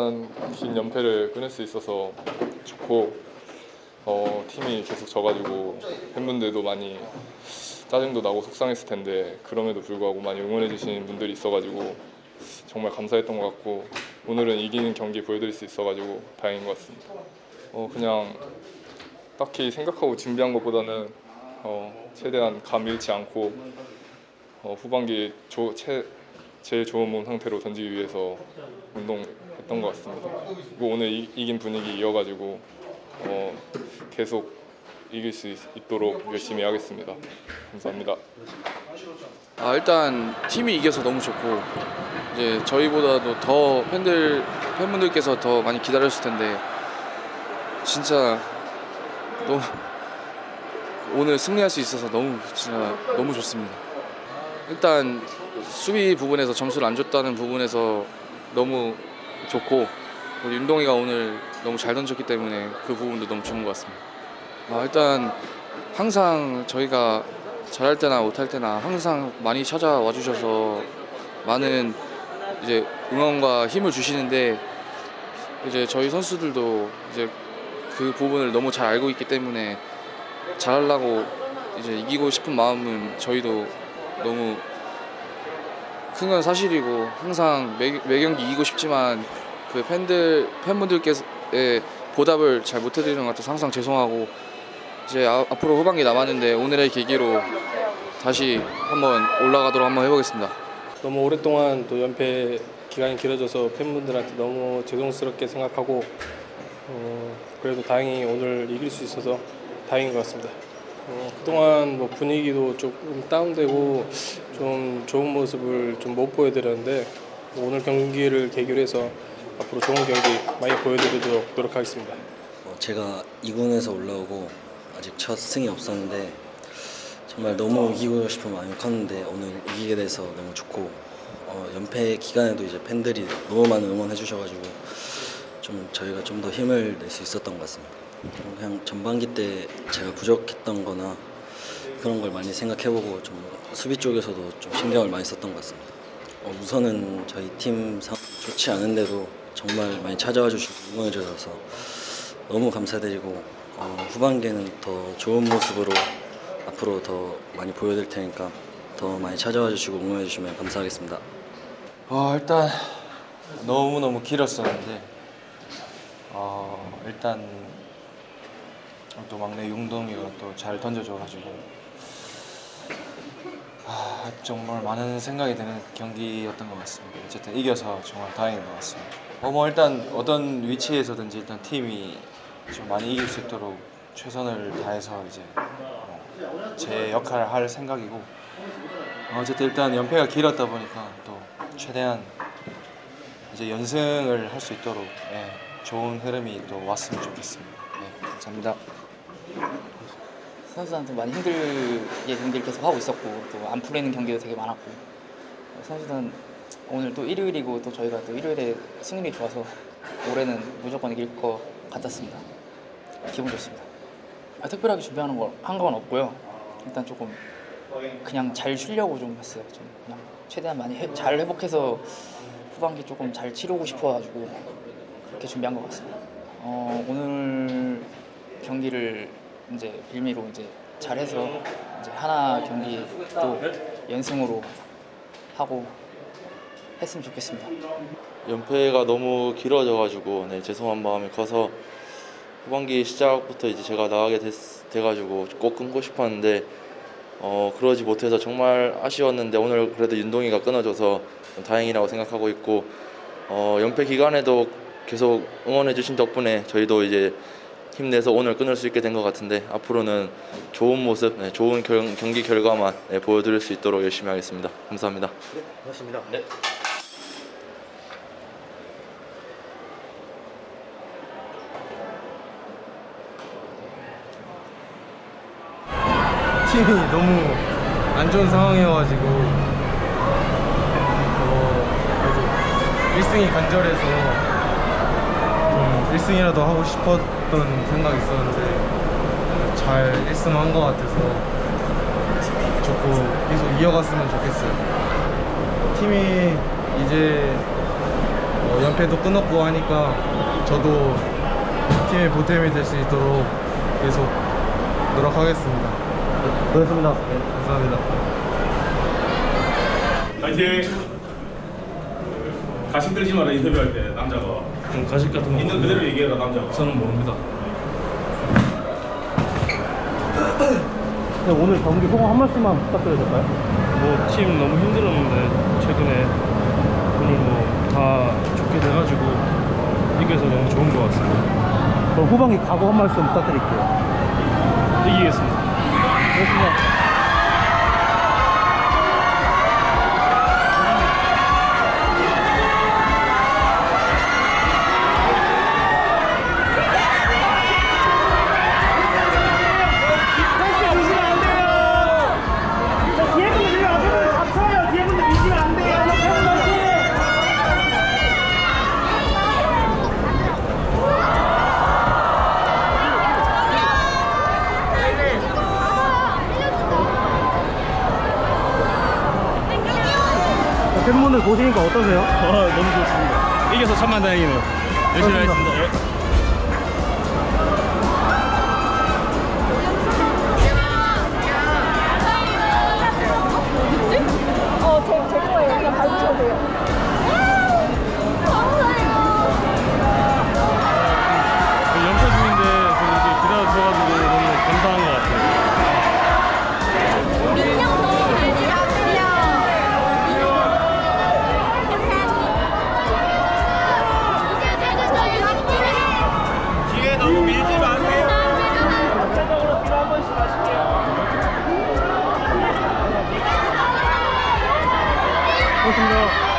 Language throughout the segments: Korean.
동안 긴 연패를 끊을 수 있어서 좋고 어, 팀이 계속 져가지고 팬분들도 많이 짜증도 나고 속상했을 텐데 그럼에도 불구하고 많이 응원해 주시는 분들이 있어가지고 정말 감사했던 것 같고 오늘은 이기는 경기 보여드릴 수 있어가지고 다행인 것 같습니다. 어, 그냥 딱히 생각하고 준비한 것보다는 어, 최대한 감 잃지 않고 어, 후반기 조, 채, 제일 좋은 몸 상태로 던지기 위해서 운동 했던 것 같습니다. 그리고 오늘 이, 이긴 분위기 이어가지고 어, 계속 이길 수 있, 있도록 열심히 하겠습니다. 감사합니다. 아, 일단 팀이 이겨서 너무 좋고 이제 저희보다도 더 팬들 팬분들께서 더 많이 기다렸을 텐데 진짜 너무 오늘 승리할 수 있어서 너무 진짜 너무 좋습니다. 일단 수비 부분에서 점수를 안 줬다는 부분에서 너무 좋고 윤동이가 오늘 너무 잘 던졌기 때문에 그 부분도 너무 좋은 것 같습니다. 아, 일단 항상 저희가 잘할 때나 못할 때나 항상 많이 찾아와 주셔서 많은 이제 응원과 힘을 주시는데 이제 저희 선수들도 이제 그 부분을 너무 잘 알고 있기 때문에 잘하려고 이제 이기고 싶은 마음은 저희도 너무 큰 건 사실이고 항상 매, 매 경기 이기고 싶지만 그 팬들 팬분들께서의 보답을 잘 못해드리는 것 같아서 항상 죄송하고 이제 아- 앞으로 후반기 남았는데 오늘의 계기로 다시 한번 올라가도록 한번 해보겠습니다. 너무 오랫동안 또 연패 기간이 길어져서 팬분들한테 너무 죄송스럽게 생각하고 어, 그래도 다행히 오늘 이길 수 있어서 다행인 것 같습니다. 어, 그동안 뭐 분위기도 조금 다운되고 좀 좋은 모습을 좀 못 보여드렸는데 오늘 경기를 계기로 해서 앞으로 좋은 경기 많이 보여드리도록 노력하겠습니다. 어, 제가 2군에서 올라오고 아직 첫 승이 없었는데 정말 너무 이기고 싶은 마음이 컸는데 오늘 이기게 돼서 너무 좋고 어, 연패 기간에도 이제 팬들이 너무 많은 응원해 주셔가지고 좀 저희가 좀 더 힘을 낼 수 있었던 것 같습니다. 그냥 전반기 때 제가 부족했던 거나 그런 걸 많이 생각해보고 좀 수비 쪽에서도 좀 신경을 많이 썼던 것 같습니다. 어, 우선은 저희 팀 상황 좋지 않은데도 정말 많이 찾아와 주시고 응원해 주셔서 너무 감사드리고 어, 후반기에는 더 좋은 모습으로 앞으로 더 많이 보여드릴 테니까 더 많이 찾아와 주시고 응원해 주시면 감사하겠습니다. 어, 일단 너무너무 길었었는데 어, 일단 또 막내 용동이가 또 잘 던져줘가지고 아, 정말 많은 생각이 드는 경기였던 것 같습니다. 어쨌든 이겨서 정말 다행인 것 같습니다. 어, 뭐 일단 어떤 위치에서든지 일단 팀이 좀 많이 이길 수 있도록 최선을 다해서 이제 어, 제 역할을 할 생각이고 어쨌든 일단 연패가 길었다 보니까 또 최대한 이제 연승을 할 수 있도록 예, 좋은 흐름이 또 왔으면 좋겠습니다. 네, 감사합니다. 선수들한테 많이 힘들게 경기를 계속 하고 있었고 또 안 풀리는 경기도 되게 많았고 선수들은 오늘 또 일요일이고 또 저희가 또 일요일에 승률이 좋아서 올해는 무조건 이길 것 같았습니다. 기분 좋습니다. 아, 특별하게 준비하는 거한 건 없고요. 일단 조금 그냥 잘 쉬려고 좀 했어요. 좀 그냥 최대한 많이 해- 잘 회복해서 후반기 조금 잘 치르고 싶어가지고 그렇게 준비한 것 같습니다. 어, 오늘 경기를 이제 빌미로 이제 잘해서 이제 하나 경기 또 연승으로 하고 했으면 좋겠습니다. 연패가 너무 길어져가지고 네, 죄송한 마음이 커서 후반기 시작부터 이제 제가 나가게 됐, 돼가지고 꼭 끊고 싶었는데 어, 그러지 못해서 정말 아쉬웠는데 오늘 그래도 윤동이가 끊어줘서 좀 다행이라고 생각하고 있고 어, 연패 기간에도 계속 응원해 주신 덕분에 저희도 이제 힘내서 오늘 끊을 수 있게 된 것 같은데 앞으로는 좋은 모습, 네, 좋은 경, 경기 결과만 네, 보여드릴 수 있도록 열심히 하겠습니다. 감사합니다. 팀이 너무 안 좋은 상황이어가지고 어, 그래도 1승이 간절해서 좀 1승이라도 하고 싶었던 생각이 있었는데 잘 1승 한 것 같아서 좋고 계속 이어갔으면 좋겠어요 팀이 이제 어, 연패도 끊었고 하니까 저도 팀의 보탬이 될 수 있도록 계속 노력하겠습니다. 고맙습니다. 감사합니다. 파이팅! 가식 들지 마라 인터뷰할 때 남자가 좀 가식 같은 거 있는 그대로 얘기해라 남자가 저는 모릅니다. 네, 오늘 경기 소감 한 말씀만 부탁드려도 될까요? 뭐 팀 너무 힘들었는데 최근에 오늘 뭐 다 좋게 돼가지고 이겨서 너무 좋은 것 같습니다. 그럼 후반기 각오 한 말씀 부탁드릴게요. 이기겠습니다. 고맙습니다. 보시니까 어떠세요? 아, 너무 좋습니다. 이겨서 천만 다행이네요. 열심히 하겠습니다. 고맙습니다.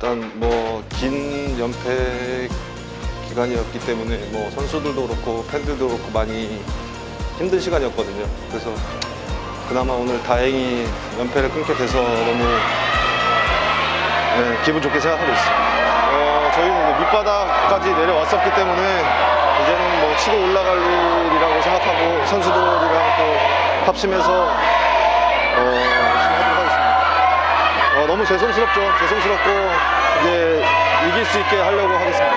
일단 뭐 긴 연패 기간이었기 때문에 뭐 선수들도 그렇고 팬들도 그렇고 많이 힘든 시간이었거든요. 그래서 그나마 오늘 다행히 연패를 끊게 돼서 너무 네, 기분 좋게 생각하고 있습니다. 어, 저희는 밑바닥까지 내려왔었기 때문에 이제는 뭐 치고 올라갈 일이라고 생각하고 선수들이랑 또 합심해서 어, 어, 너무 죄송스럽죠. 죄송스럽고 이제 이길 수 있게 하려고 하겠습니다.